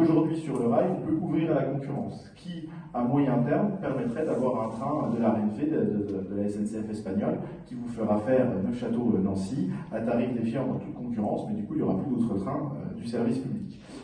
Aujourd'hui sur le rail, on peut ouvrir à la concurrence, qui, à moyen terme, permettrait d'avoir un train de la RNF, de, la SNCF espagnole, qui vous fera faire Neufchâteau-Nancy euh, à tarif défiant dans toute concurrence, mais du coup, il n'y aura plus d'autres trains euh, du service public.